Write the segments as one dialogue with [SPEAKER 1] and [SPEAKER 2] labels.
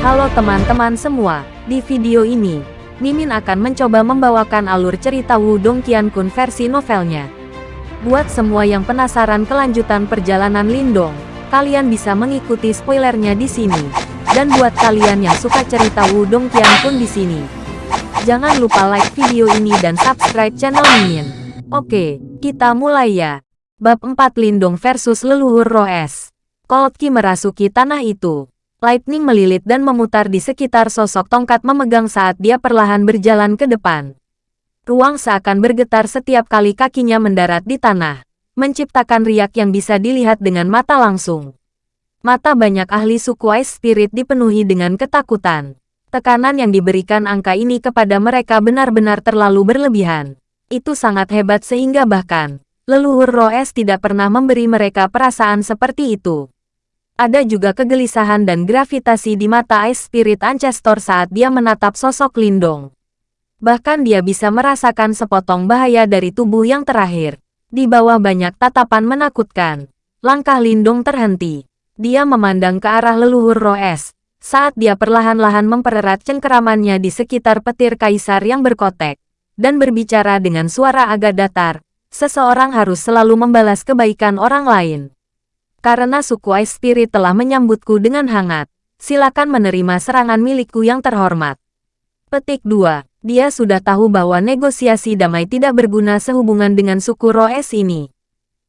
[SPEAKER 1] Halo teman-teman semua, di video ini, Mimin akan mencoba membawakan alur cerita Wudong Qiankun versi novelnya. Buat semua yang penasaran kelanjutan perjalanan Lindong, kalian bisa mengikuti spoilernya di sini. Dan buat kalian yang suka cerita Wudong Qiankun di sini, jangan lupa like video ini dan subscribe channel Mimin. Oke, kita mulai ya. Bab 4 Lindong versus Leluhur Roh Es. Cold Ki merasuki tanah itu. Lightning melilit dan memutar di sekitar sosok tongkat memegang saat dia perlahan berjalan ke depan. Ruang seakan bergetar setiap kali kakinya mendarat di tanah, menciptakan riak yang bisa dilihat dengan mata langsung. Mata banyak ahli suku Ice Spirit dipenuhi dengan ketakutan. Tekanan yang diberikan angka ini kepada mereka benar-benar terlalu berlebihan. Itu sangat hebat sehingga bahkan, leluhur Roes tidak pernah memberi mereka perasaan seperti itu. Ada juga kegelisahan dan gravitasi di mata Ice Spirit Ancestor saat dia menatap sosok Lindong. Bahkan dia bisa merasakan sepotong bahaya dari tubuh yang terakhir. Di bawah banyak tatapan menakutkan. Langkah Lindong terhenti. Dia memandang ke arah leluhur Roes. Saat dia perlahan-lahan mempererat cengkeramannya di sekitar petir kaisar yang berkotek. Dan berbicara dengan suara agak datar. Seseorang harus selalu membalas kebaikan orang lain. Karena suku Ice Spirit telah menyambutku dengan hangat, silakan menerima serangan milikku yang terhormat. Petik 2. Dia sudah tahu bahwa negosiasi damai tidak berguna sehubungan dengan suku Roes ini.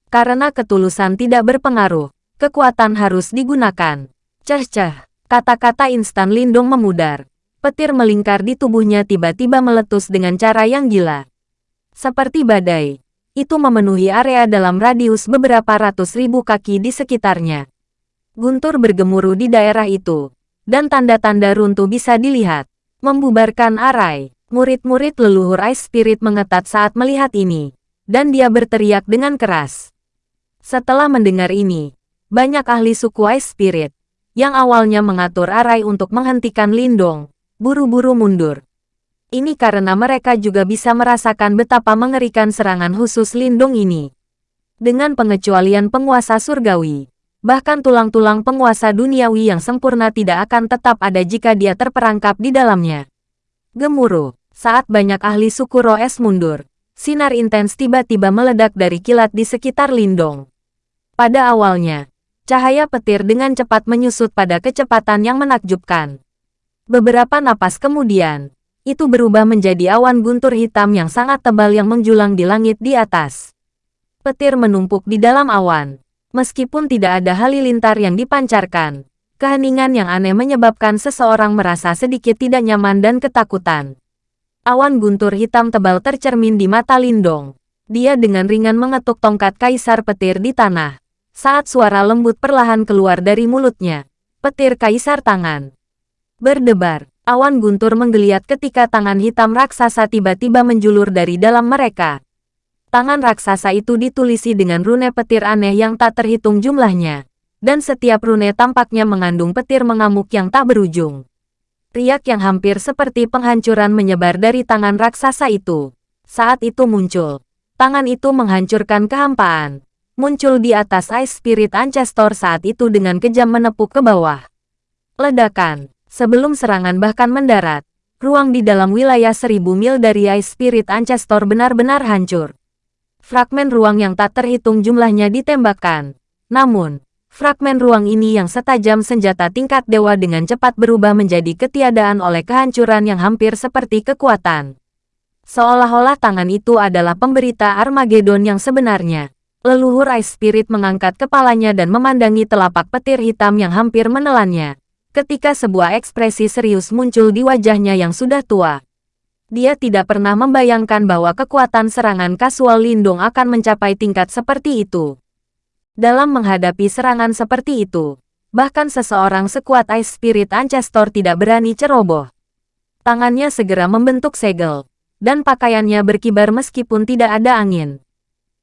[SPEAKER 1] Karena ketulusan tidak berpengaruh, kekuatan harus digunakan. Ceh-ceh, kata-kata instan Lindung memudar. Petir melingkar di tubuhnya tiba-tiba meletus dengan cara yang gila. Seperti badai, itu memenuhi area dalam radius beberapa ratus ribu kaki di sekitarnya. Guntur bergemuruh di daerah itu, dan tanda-tanda runtuh bisa dilihat. Membubarkan arai, murid-murid leluhur Ice Spirit mengetat saat melihat ini, dan dia berteriak dengan keras. Setelah mendengar ini, banyak ahli suku Ice Spirit, yang awalnya mengatur arai untuk menghentikan Lindong, buru-buru mundur. Ini karena mereka juga bisa merasakan betapa mengerikan serangan khusus lindung ini. Dengan pengecualian penguasa surgawi, bahkan tulang-tulang penguasa duniawi yang sempurna tidak akan tetap ada jika dia terperangkap di dalamnya. Gemuruh, saat banyak ahli suku Roes mundur, sinar intens tiba-tiba meledak dari kilat di sekitar Lindong. Pada awalnya, cahaya petir dengan cepat menyusut pada kecepatan yang menakjubkan. Beberapa napas kemudian, itu berubah menjadi awan guntur hitam yang sangat tebal yang menjulang di langit di atas. Petir menumpuk di dalam awan. Meskipun tidak ada halilintar yang dipancarkan, keheningan yang aneh menyebabkan seseorang merasa sedikit tidak nyaman dan ketakutan. Awan guntur hitam tebal tercermin di mata Lindong. Dia dengan ringan mengetuk tongkat kaisar petir di tanah. Saat suara lembut perlahan keluar dari mulutnya, petir kaisar tangan berdebar. Awan guntur menggeliat ketika tangan hitam raksasa tiba-tiba menjulur dari dalam mereka. Tangan raksasa itu ditulisi dengan rune petir aneh yang tak terhitung jumlahnya. Dan setiap rune tampaknya mengandung petir mengamuk yang tak berujung. Riak yang hampir seperti penghancuran menyebar dari tangan raksasa itu. Saat itu muncul. Tangan itu menghancurkan kehampaan. Muncul di atas Ice Spirit Ancestor saat itu dengan kejam menepuk ke bawah. Ledakan. Sebelum serangan bahkan mendarat, ruang di dalam wilayah seribu mil dari Ice Spirit Ancestor benar-benar hancur. Fragmen ruang yang tak terhitung jumlahnya ditembakkan. Namun, fragmen ruang ini yang setajam senjata tingkat dewa dengan cepat berubah menjadi ketiadaan oleh kehancuran yang hampir seperti kekuatan. Seolah-olah tangan itu adalah pemberita Armageddon yang sebenarnya. Leluhur Ice Spirit mengangkat kepalanya dan memandangi telapak petir hitam yang hampir menelannya ketika sebuah ekspresi serius muncul di wajahnya yang sudah tua. Dia tidak pernah membayangkan bahwa kekuatan serangan kasual Lindung akan mencapai tingkat seperti itu. Dalam menghadapi serangan seperti itu, bahkan seseorang sekuat Ice Spirit Ancestor tidak berani ceroboh. Tangannya segera membentuk segel, dan pakaiannya berkibar meskipun tidak ada angin.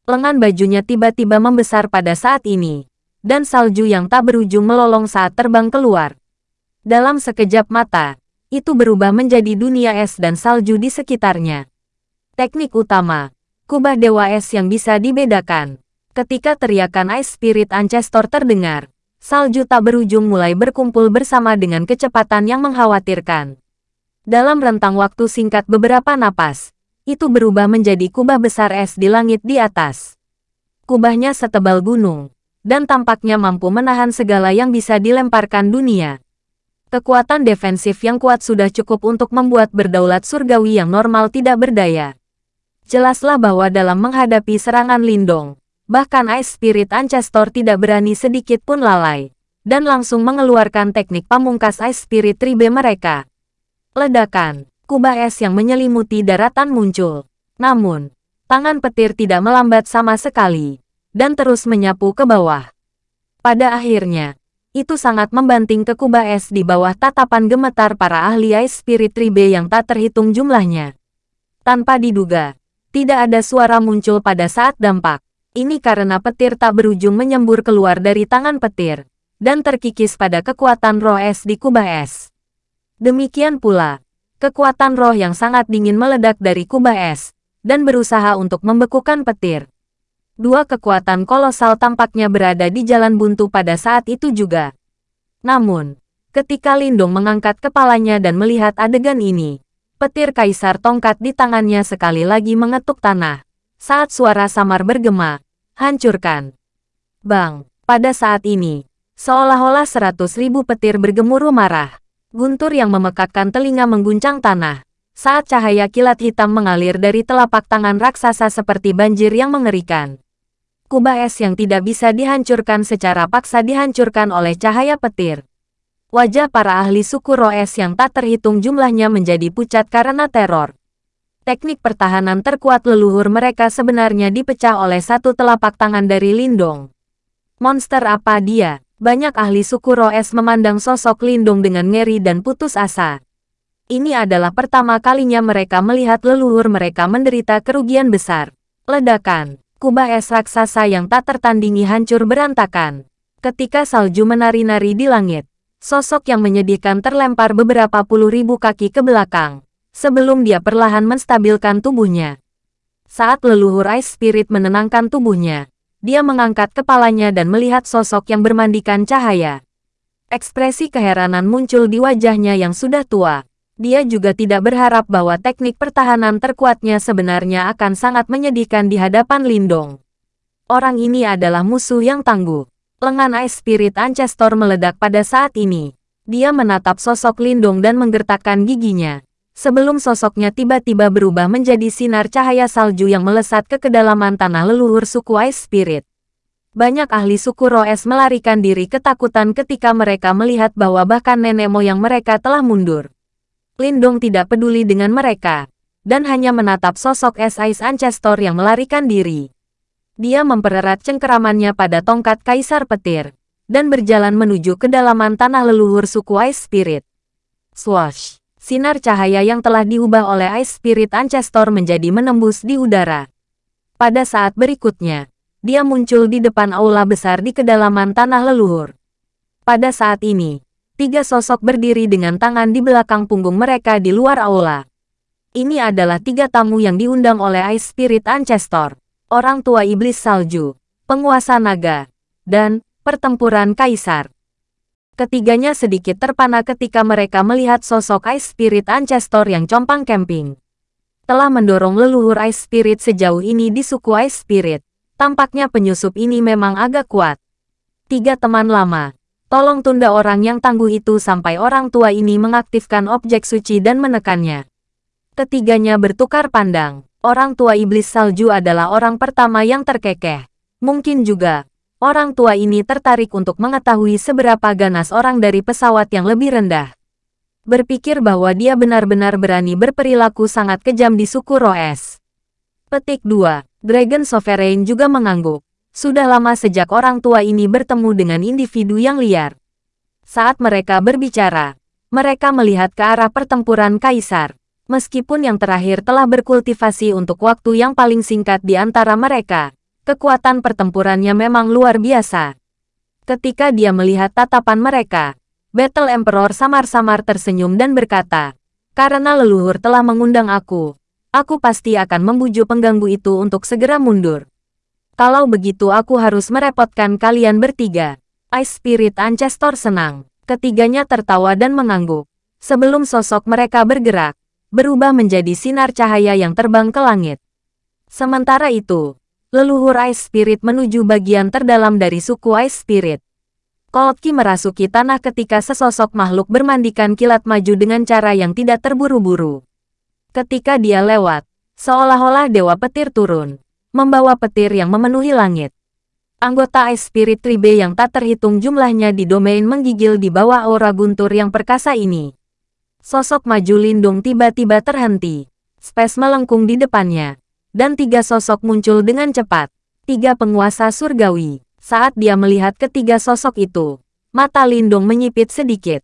[SPEAKER 1] Lengan bajunya tiba-tiba membesar pada saat ini, dan salju yang tak berujung melolong saat terbang keluar. Dalam sekejap mata, itu berubah menjadi dunia es dan salju di sekitarnya. Teknik utama, kubah dewa es yang bisa dibedakan. Ketika teriakan Ice Spirit Ancestor terdengar, salju tak berujung mulai berkumpul bersama dengan kecepatan yang mengkhawatirkan. Dalam rentang waktu singkat beberapa napas, itu berubah menjadi kubah besar es di langit di atas. Kubahnya setebal gunung, dan tampaknya mampu menahan segala yang bisa dilemparkan dunia. Kekuatan defensif yang kuat sudah cukup untuk membuat berdaulat surgawi yang normal tidak berdaya. Jelaslah bahwa dalam menghadapi serangan Lindong, bahkan Ice Spirit Ancestor tidak berani sedikit pun lalai, dan langsung mengeluarkan teknik pamungkas Ice Spirit Tribe mereka. Ledakan, kubah es yang menyelimuti daratan muncul. Namun, tangan petir tidak melambat sama sekali, dan terus menyapu ke bawah. Pada akhirnya, itu sangat membanting ke kubah es di bawah tatapan gemetar para ahli Ice Spirit Tribe yang tak terhitung jumlahnya. Tanpa diduga, tidak ada suara muncul pada saat dampak. Ini karena petir tak berujung menyembur keluar dari tangan petir, dan terkikis pada kekuatan roh es di kubah es. Demikian pula, kekuatan roh yang sangat dingin meledak dari kubah es, dan berusaha untuk membekukan petir. Dua kekuatan kolosal tampaknya berada di jalan buntu pada saat itu juga. Namun, ketika Lindong mengangkat kepalanya dan melihat adegan ini, Petir kaisar tongkat di tangannya sekali lagi mengetuk tanah. Saat suara samar bergema, hancurkan. Bang, pada saat ini, seolah-olah seratus ribu petir bergemuruh marah. Guntur yang memekakkan telinga mengguncang tanah. Saat cahaya kilat hitam mengalir dari telapak tangan raksasa seperti banjir yang mengerikan. Kubah es yang tidak bisa dihancurkan secara paksa dihancurkan oleh cahaya petir. Wajah para ahli suku Roes yang tak terhitung jumlahnya menjadi pucat karena teror. Teknik pertahanan terkuat leluhur mereka sebenarnya dipecah oleh satu telapak tangan dari Lindong. Monster apa dia? Banyak ahli suku Roes memandang sosok Lindong dengan ngeri dan putus asa. Ini adalah pertama kalinya mereka melihat leluhur mereka menderita kerugian besar. Ledakan, kubah es raksasa yang tak tertandingi hancur berantakan. Ketika salju menari-nari di langit, Sosok yang menyedihkan terlempar beberapa puluh ribu kaki ke belakang, sebelum dia perlahan menstabilkan tubuhnya. Saat leluhur Ice Spirit menenangkan tubuhnya, dia mengangkat kepalanya dan melihat sosok yang bermandikan cahaya. Ekspresi keheranan muncul di wajahnya yang sudah tua. Dia juga tidak berharap bahwa teknik pertahanan terkuatnya sebenarnya akan sangat menyedihkan di hadapan Lindong. Orang ini adalah musuh yang tangguh. Lengan Ice Spirit Ancestor meledak pada saat ini. Dia menatap sosok Lindung dan menggertakkan giginya. Sebelum sosoknya tiba-tiba berubah menjadi sinar cahaya salju yang melesat ke kedalaman tanah leluhur suku Ice Spirit. Banyak ahli suku Roes melarikan diri ketakutan ketika mereka melihat bahwa bahkan nenek moyang mereka telah mundur. Lindong tidak peduli dengan mereka, dan hanya menatap sosok Ice Ancestor yang melarikan diri. Dia mempererat cengkeramannya pada tongkat Kaisar Petir, dan berjalan menuju kedalaman tanah leluhur suku Ice Spirit. Swash! Sinar cahaya yang telah diubah oleh Ice Spirit Ancestor menjadi menembus di udara. Pada saat berikutnya, dia muncul di depan aula besar di kedalaman tanah leluhur. Pada saat ini, tiga sosok berdiri dengan tangan di belakang punggung mereka di luar aula. Ini adalah tiga tamu yang diundang oleh Ice Spirit Ancestor orang tua iblis salju, penguasa naga, dan pertempuran kaisar. Ketiganya sedikit terpana ketika mereka melihat sosok Ice Spirit Ancestor yang compang camping. Telah mendorong leluhur Ice Spirit sejauh ini di suku Ice Spirit. Tampaknya penyusup ini memang agak kuat. Tiga teman lama, tolong tunda orang yang tangguh itu sampai orang tua ini mengaktifkan objek suci dan menekannya. Ketiganya bertukar pandang orang tua iblis salju adalah orang pertama yang terkekeh. Mungkin juga, orang tua ini tertarik untuk mengetahui seberapa ganas orang dari pesawat yang lebih rendah. Berpikir bahwa dia benar-benar berani berperilaku sangat kejam di suku Roes. Petik 2. Dragon Sovereign juga mengangguk. Sudah lama sejak orang tua ini bertemu dengan individu yang liar. Saat mereka berbicara, mereka melihat ke arah pertempuran kaisar. Meskipun yang terakhir telah berkultivasi untuk waktu yang paling singkat di antara mereka, kekuatan pertempurannya memang luar biasa. Ketika dia melihat tatapan mereka, Battle Emperor samar-samar tersenyum dan berkata, karena leluhur telah mengundang aku, aku pasti akan membujuk pengganggu itu untuk segera mundur. Kalau begitu aku harus merepotkan kalian bertiga. Ice Spirit Ancestor senang. Ketiganya tertawa dan mengangguk. Sebelum sosok mereka bergerak, berubah menjadi sinar cahaya yang terbang ke langit. Sementara itu, leluhur Ice Spirit menuju bagian terdalam dari suku Ice Spirit. Kolki merasuki tanah ketika sesosok makhluk bermandikan kilat maju dengan cara yang tidak terburu-buru. Ketika dia lewat, seolah-olah Dewa Petir turun, membawa petir yang memenuhi langit. Anggota Ice Spirit Tribe yang tak terhitung jumlahnya di domain menggigil di bawah aura guntur yang perkasa ini. Sosok maju lindung tiba-tiba terhenti. Space melengkung di depannya. Dan tiga sosok muncul dengan cepat. Tiga penguasa surgawi. Saat dia melihat ketiga sosok itu, mata lindung menyipit sedikit.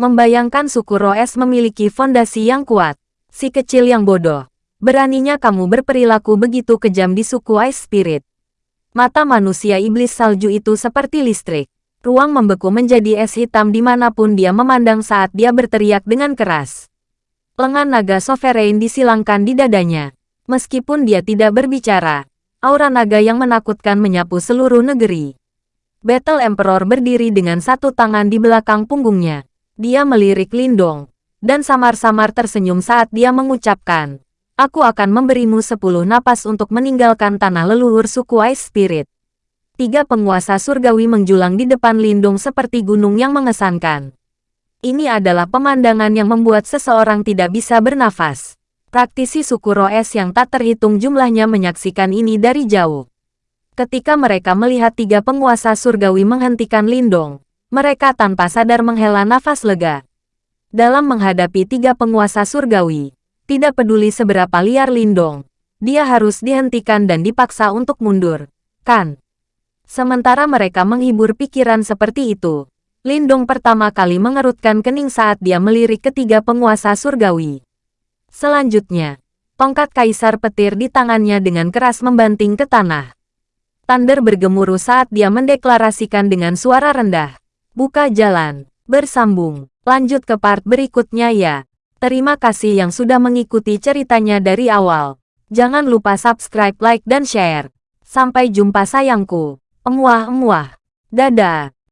[SPEAKER 1] Membayangkan suku Roes memiliki fondasi yang kuat. Si kecil yang bodoh. Beraninya kamu berperilaku begitu kejam di suku Ice Spirit. Mata manusia iblis salju itu seperti listrik. Ruang membeku menjadi es hitam di mana pun dia memandang saat dia berteriak dengan keras. Lengan naga sovereign disilangkan di dadanya. Meskipun dia tidak berbicara, aura naga yang menakutkan menyapu seluruh negeri. Battle Emperor berdiri dengan satu tangan di belakang punggungnya. Dia melirik Lindong, dan samar-samar tersenyum saat dia mengucapkan, Aku akan memberimu sepuluh napas untuk meninggalkan tanah leluhur suku Ice Spirit. Tiga penguasa surgawi menjulang di depan Lindung seperti gunung yang mengesankan. Ini adalah pemandangan yang membuat seseorang tidak bisa bernafas. Praktisi suku Roes yang tak terhitung jumlahnya menyaksikan ini dari jauh. Ketika mereka melihat tiga penguasa surgawi menghentikan Lindong, mereka tanpa sadar menghela nafas lega. Dalam menghadapi tiga penguasa surgawi, tidak peduli seberapa liar Lindong, dia harus dihentikan dan dipaksa untuk mundur. Kan? Sementara mereka menghibur pikiran seperti itu, Lindong pertama kali mengerutkan kening saat dia melirik ketiga penguasa surgawi. Selanjutnya, tongkat kaisar petir di tangannya dengan keras membanting ke tanah. Thunder bergemuruh saat dia mendeklarasikan dengan suara rendah. Buka jalan, bersambung, lanjut ke part berikutnya ya. Terima kasih yang sudah mengikuti ceritanya dari awal. Jangan lupa subscribe, like, dan share. Sampai jumpa sayangku. Emuah-emuah. Dadah.